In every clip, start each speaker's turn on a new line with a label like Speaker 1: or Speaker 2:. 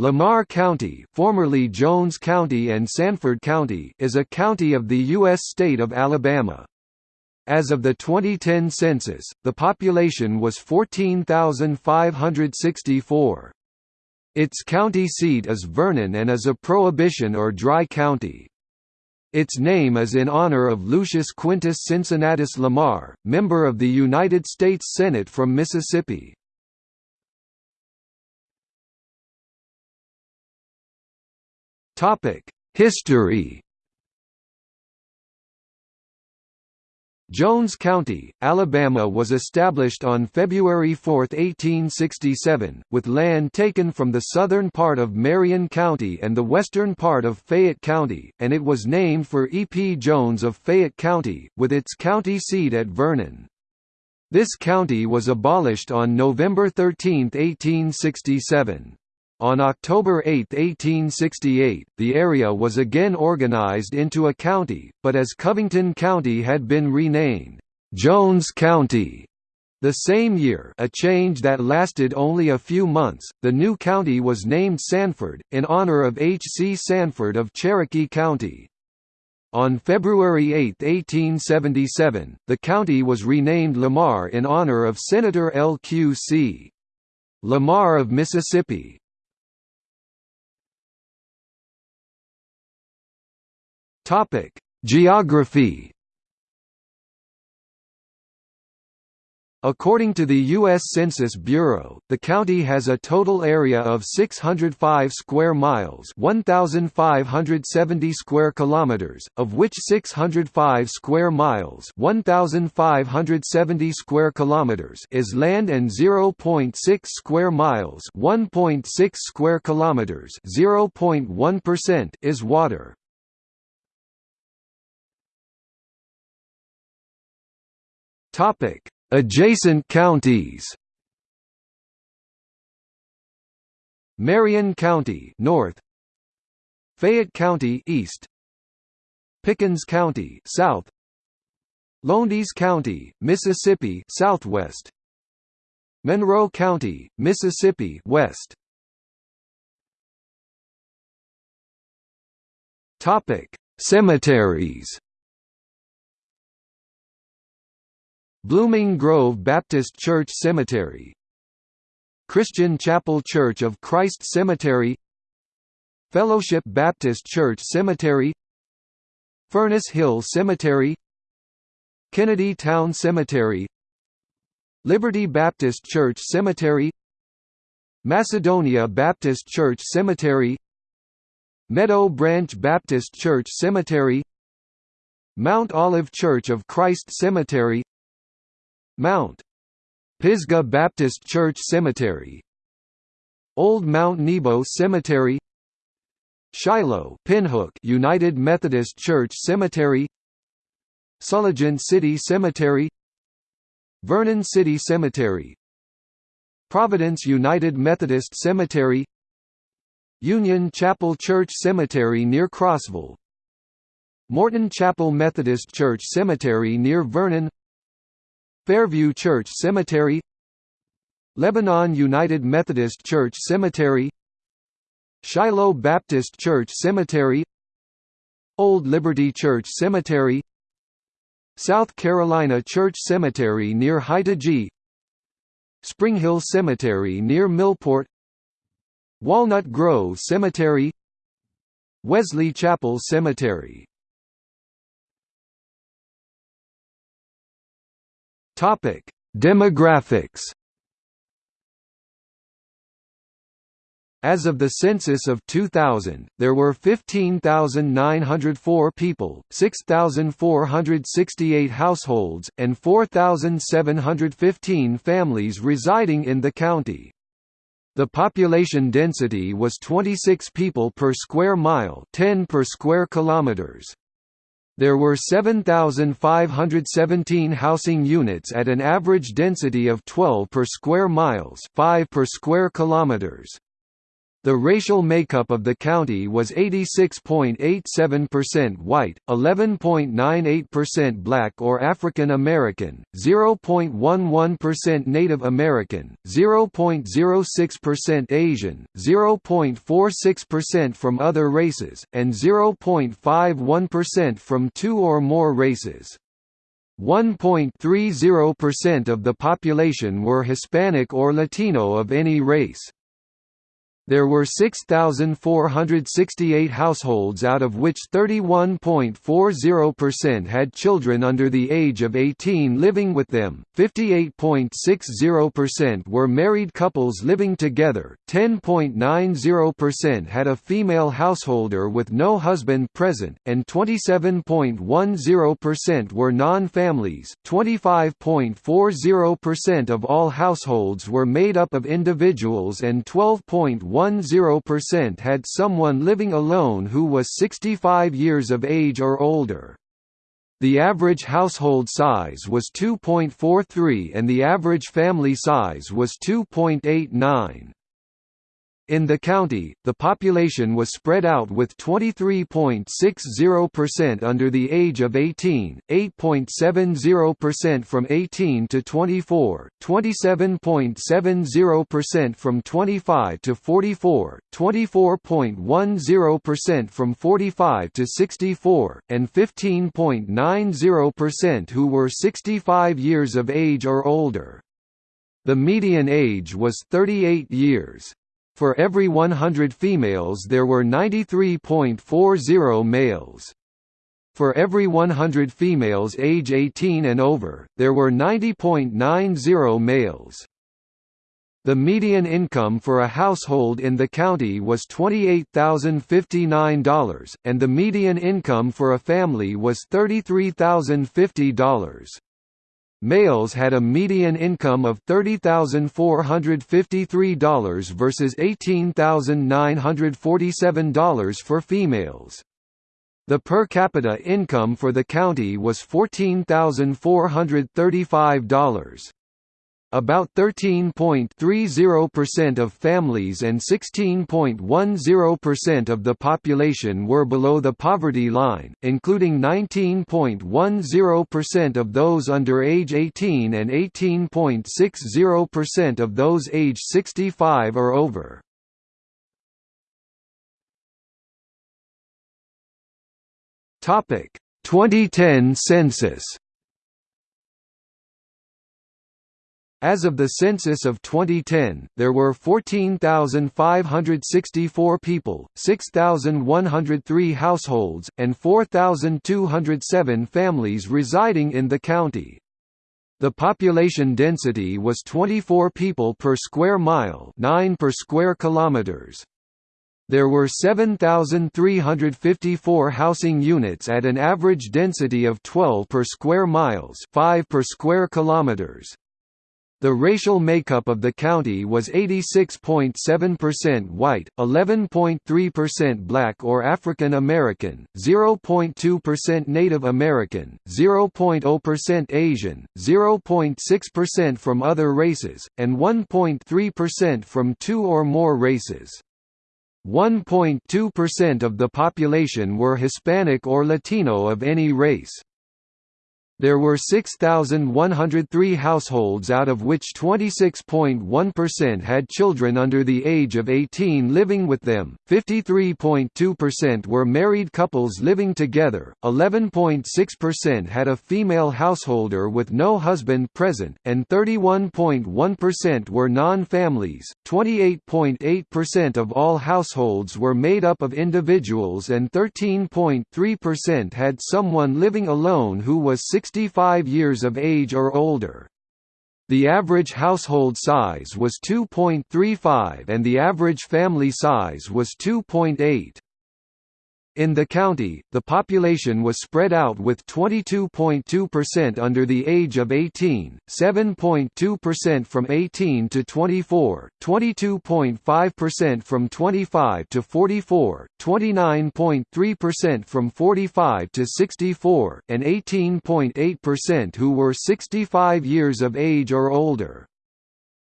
Speaker 1: Lamar County, formerly Jones County and Sanford County, is a county of the U.S. state of Alabama. As of the 2010 census, the population was 14,564. Its county seat is Vernon and is a prohibition or dry county. Its name is in honor of Lucius Quintus Cincinnatus Lamar, member of the United States Senate from Mississippi. History Jones County, Alabama was established on February 4, 1867, with land taken from the southern part of Marion County and the western part of Fayette County, and it was named for E. P. Jones of Fayette County, with its county seat at Vernon. This county was abolished on November 13, 1867. On October 8, 1868, the area was again organized into a county, but as Covington County had been renamed, Jones County. The same year a change that lasted only a few months, the new county was named Sanford, in honor of H. C. Sanford of Cherokee County. On February 8, 1877, the county was renamed Lamar in honor of Senator L. Q. C. Lamar of Mississippi. Topic: Geography. According to the U.S. Census Bureau, the county has a total area of 605 square miles (1,570 square kilometers), of which 605 square miles (1,570 square kilometers) is land and 0.6 square miles (1.6 square kilometers) (0.1%) is water. Topic: Adjacent counties. Marion County, north. Fayette County, east. Pickens County, south. Lowndes County, Mississippi, southwest. Monroe County, Mississippi, west. Topic: Cemeteries. Blooming Grove Baptist Church Cemetery Christian Chapel Church of Christ Cemetery Fellowship Baptist Church Cemetery Furnace Hill Cemetery Kennedy Town Cemetery Liberty Baptist Church Cemetery Macedonia Baptist Church Cemetery Meadow Branch Baptist Church Cemetery Mount Olive Church of Christ Cemetery Mount Pisgah Baptist Church Cemetery Old Mount Nebo Cemetery Shiloh Pinhook United Methodist Church Cemetery Sulligent City Cemetery Vernon City Cemetery Providence United Methodist Cemetery Union Chapel Church Cemetery near Crossville Morton Chapel Methodist Church Cemetery near Vernon Fairview Church Cemetery Lebanon United Methodist Church Cemetery Shiloh Baptist Church Cemetery Old Liberty Church Cemetery South Carolina Church Cemetery near Haida Spring Hill Cemetery near Millport Walnut Grove Cemetery Wesley Chapel Cemetery Topic: Demographics. As of the census of 2000, there were 15,904 people, 6,468 households, and 4,715 families residing in the county. The population density was 26 people per square mile 10 per square kilometers. There were 7,517 housing units at an average density of 12 per square miles 5 per square kilometers. The racial makeup of the county was 86.87% white, 11.98% black or African American, 0.11% Native American, 0.06% Asian, 0.46% from other races, and 0.51% from two or more races. 1.30% of the population were Hispanic or Latino of any race. There were 6,468 households out of which 31.40% had children under the age of 18 living with them, 58.60% were married couples living together, 10.90% had a female householder with no husband present, and 27.10% were non-families. 25.40% of all households were made up of individuals and 12.1 10% had someone living alone who was 65 years of age or older. The average household size was 2.43 and the average family size was 2.89. In the county, the population was spread out with 23.60% under the age of 18, 8.70% from 18 to 24, 27.70% from 25 to 44, 24.10% from 45 to 64, and 15.90% who were 65 years of age or older. The median age was 38 years. For every 100 females there were 93.40 males. For every 100 females age 18 and over, there were 90.90 males. The median income for a household in the county was $28,059, and the median income for a family was $33,050. Males had a median income of $30,453 versus $18,947 for females. The per capita income for the county was $14,435. About 13.30% of families and 16.10% of the population were below the poverty line, including 19.10% of those under age 18 and 18.60% of those age 65 or over. Topic: 2010 census As of the census of 2010, there were 14,564 people, 6,103 households, and 4,207 families residing in the county. The population density was 24 people per square mile 9 per square kilometers. There were 7,354 housing units at an average density of 12 per square miles 5 per square kilometers. The racial makeup of the county was 86.7% white, 11.3% black or African American, 0.2% Native American, 0.0% Asian, 0.6% from other races, and 1.3% from two or more races. 1.2% of the population were Hispanic or Latino of any race. There were 6,103 households out of which 26.1% had children under the age of 18 living with them, 53.2% were married couples living together, 11.6% had a female householder with no husband present, and 31.1% were non-families. 28.8% of all households were made up of individuals and 13.3% had someone living alone who was 6 65 years of age or older. The average household size was 2.35 and the average family size was 2.8. In the county, the population was spread out with 22.2% under the age of 18, 7.2% from 18 to 24, 22.5% from 25 to 44, 29.3% from 45 to 64, and 18.8% who were 65 years of age or older.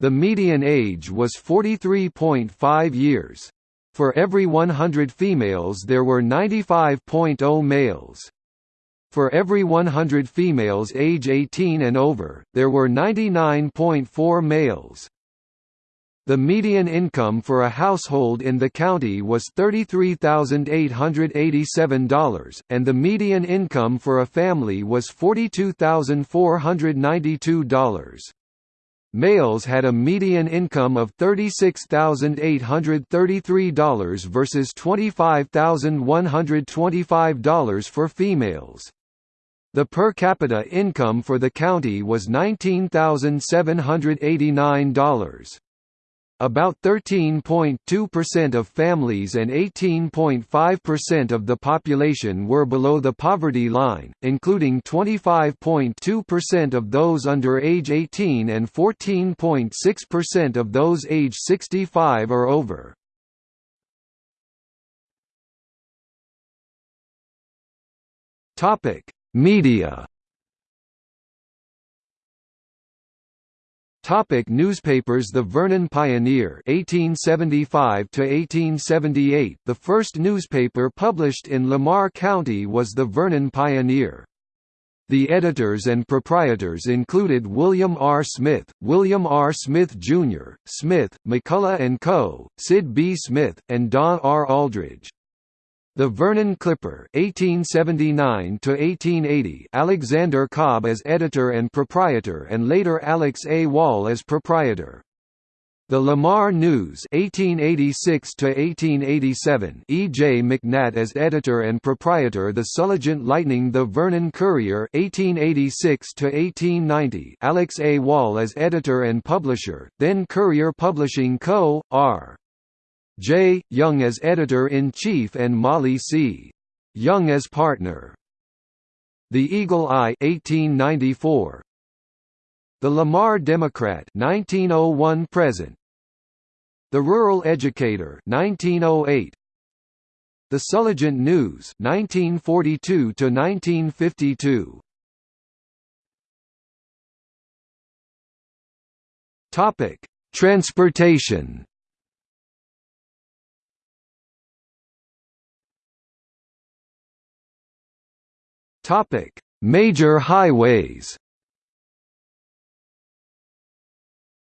Speaker 1: The median age was 43.5 years. For every 100 females there were 95.0 males. For every 100 females age 18 and over, there were 99.4 males. The median income for a household in the county was $33,887, and the median income for a family was $42,492. Males had a median income of $36,833 versus $25,125 for females. The per capita income for the county was $19,789. About 13.2% of families and 18.5% of the population were below the poverty line, including 25.2% of those under age 18 and 14.6% of those age 65 or over. Media Topic newspapers The Vernon Pioneer 1875 to 1878 The first newspaper published in Lamar County was the Vernon Pioneer the editors and proprietors included William R. Smith, William R. Smith, Jr., Smith, McCullough & Co., Sid B. Smith, and Don R. Aldridge. The Vernon Clipper 1879 1880 Alexander Cobb as editor and proprietor and later Alex A. Wall as proprietor. The Lamar News 1886 1887 E. J. McNatt as editor and proprietor The Sulligent Lightning The Vernon Courier 1886 1890 Alex A. Wall as editor and publisher, then Courier Publishing Co., R. J. Young as editor-in-chief and Molly C. Young as partner. The Eagle Eye 1894. The Lamar Democrat 1901 present. The Rural Educator 1908. The Sulligent News 1942 to 1952. Topic: Transportation Topic: Major highways.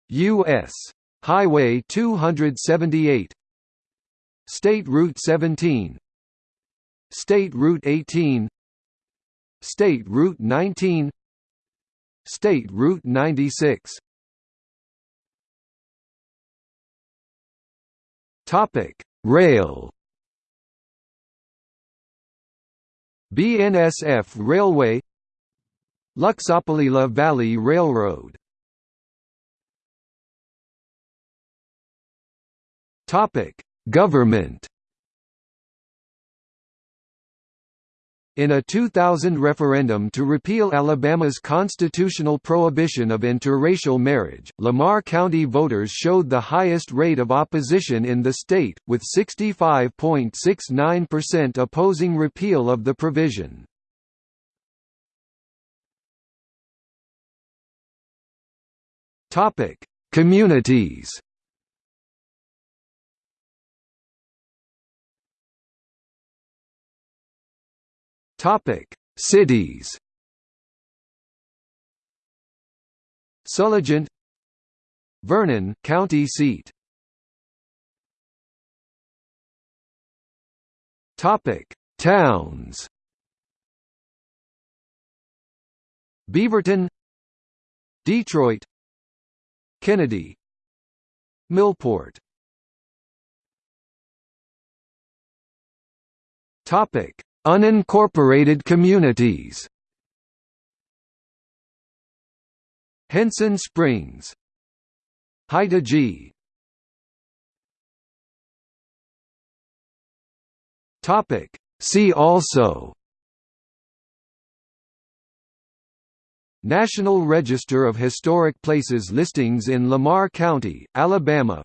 Speaker 1: U.S. Highway 278 State Route 17 State Route 18 State Route 19 State Route 96 Topic: Rail BNSF Railway Luxapalila Valley Railroad. Government In a 2000 referendum to repeal Alabama's constitutional prohibition of interracial marriage, Lamar County voters showed the highest rate of opposition in the state, with 65.69% opposing repeal of the provision. Communities Topic: Cities. Sulligent, Vernon, county seat. Topic: Towns. Beaverton, Detroit, Kennedy, Millport. Topic: Unincorporated communities. Henson Springs. Haida G. Topic. See also. National Register of Historic Places listings in Lamar County, Alabama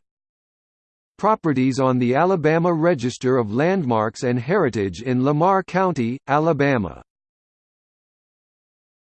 Speaker 1: Properties on the Alabama Register of Landmarks and Heritage in Lamar County, Alabama